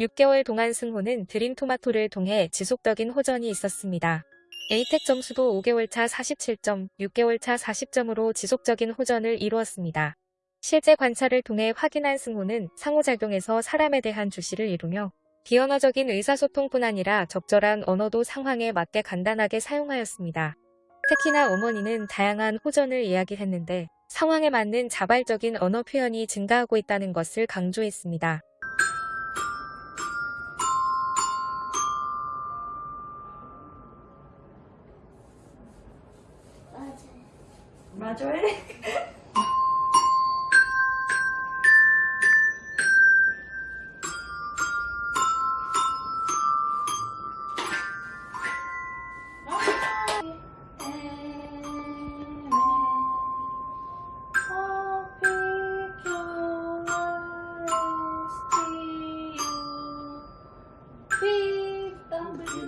6개월 동안 승호는 드림토마토를 통해 지속적인 호전이 있었습니다. 에이텍 점수도 5개월 차 47점, 6개월 차 40점으로 지속적인 호전을 이루었습니다. 실제 관찰을 통해 확인한 승호는 상호작용에서 사람에 대한 주시를 이루며 비언어적인 의사소통뿐 아니라 적절한 언어도 상황에 맞게 간단하게 사용하였습니다. 특히나 어머니는 다양한 호전을 이야기했는데 상황에 맞는 자발적인 언어 표현이 증가하고 있다는 것을 강조했습니다. 맞아요.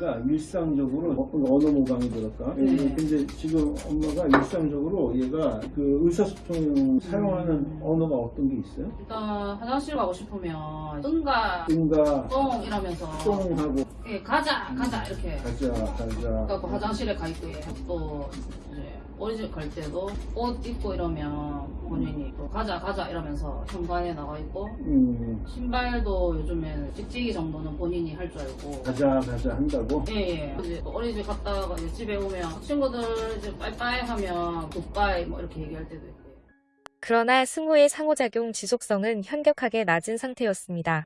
얘가 일상적으로 어- 언어 모방이 들었다. 네. 근데 지금 엄마가 일상적으로 얘가 그 의사소통 사용하는 언어가 어떤 게 있어요? 일단 화장실 가고 싶으면 응가 응가, 똥 이러면서 똥 하고 예, 가자 가자 이렇게 가자, 가자. 그래갖고 화장실에 가 있고 예. 또 이제 어린이집 갈 때도 옷 입고 이러면 가자 가자 이러면서 현관에 나가 있고 음, 신발도 요즘엔 찍찍이 정도는 본인이 할 줄 알고 가자, 가자 한다고? 예 예 이제 또 어린이집 갔다가 이제 집에 오면 친구들 이제 빠이빠이 하면 굿바이 뭐 이렇게 얘기할 때도 있고 그러나 승호의 상호작용 지속성은 현격하게 낮은 상태였습니다.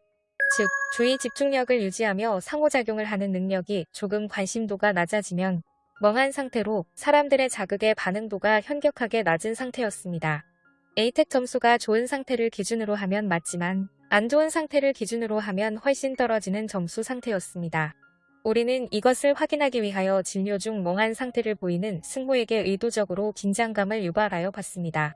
즉, 주의 집중력을 유지하며 상호작용을 하는 능력이 조금 관심도가 낮아지면 멍한 상태로 사람들의 자극에 반응도가 현격하게 낮은 상태였습니다. 에이텍 점수가 좋은 상태를 기준으로 하면 맞지만 안 좋은 상태를 기준으로 하면 훨씬 떨어지는 점수 상태였습니다. 우리는 이것을 확인하기 위하여 진료 중 멍한 상태를 보이는 승호에게 의도적으로 긴장감을 유발하여 봤습니다.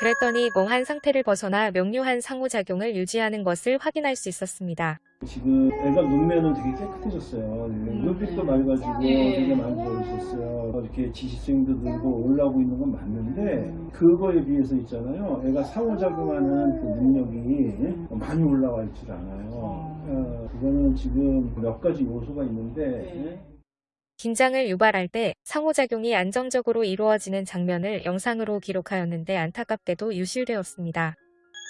그랬더니 멍한 상태를 벗어나 명료한 상호작용을 유지하는 것을 확인할 수 있었습니다. 지금 애가 눈매는 되게 깨끗해졌어요. 눈빛도 맑아지고 예. 되게 많이 보이셨어요. 이렇게 지시성도 늘고 올라오고 있는 건 맞는데 그거에 비해서 있잖아요. 애가 상호작용하는 그 능력이 많이 올라와 있질 않아요. 어, 그거는 지금 몇 가지 요소가 있는데 네. 긴장을 유발할 때 상호작용이 안정적으로 이루어지는 장면을 영상으로 기록하였는데 안타깝게도 유실되었습니다.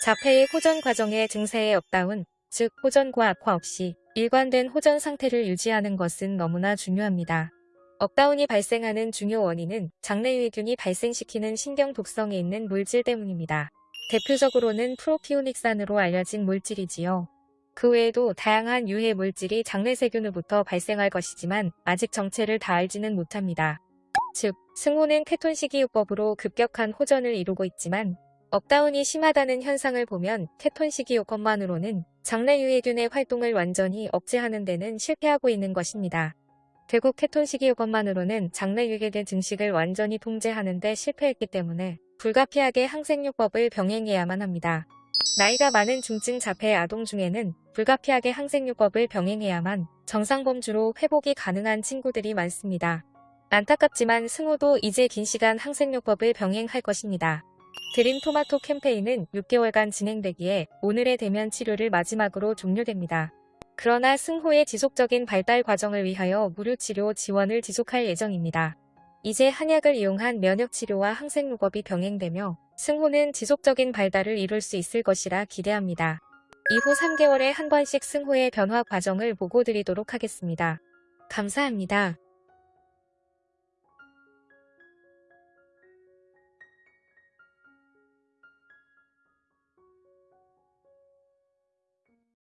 자폐의 호전 과정의 증세의 up down, 즉 호전과 악화 없이 일관된 호전 상태를 유지하는 것은 너무나 중요합니다. up down이 발생하는 중요 원인은 장내유해균이 발생시키는 신경 독성이 있는 물질 때문입니다. 대표적으로는 propionic산으로 알려진 물질이지요. 그 외에도 다양한 유해 물질이 장내 세균으로부터 발생할 것이지만 아직 정체를 다 알지는 못합니다. 즉, 승호는 케톤 식이요법으로 급격한 호전을 이루고 있지만 up down이 심하다는 현상을 보면 케톤 식이요법만으로는 장내 유해균의 활동을 완전히 억제하는 데는 실패하고 있는 것입니다. 결국 케톤식이요법만으로는 장내 유해균 증식을 완전히 통제하는 데 실패했기 때문에 불가피하게 항생요법을 병행해야만 합니다. 나이가 많은 중증 자폐 아동 중에는 불가피하게 항생요법을 병행해야만 정상범주로 회복이 가능한 친구들이 많습니다. 안타깝지만 승호도 이제 긴 시간 항생요법을 병행할 것입니다. 드림 토마토 캠페인은 6개월간 진행되기에 오늘의 대면 치료를 마지막으로 종료됩니다. 그러나 승호의 지속적인 발달 과정을 위하여 무료 치료 지원을 지속할 예정입니다. 이제 한약을 이용한 면역치료와 항생요법이 병행되며 승호는 지속적인 발달을 이룰 수 있을 것이라 기대합니다. 이후 3개월에 한 번씩 승호의 변화 과정을 보고 드리도록 하겠습니다. 감사합니다.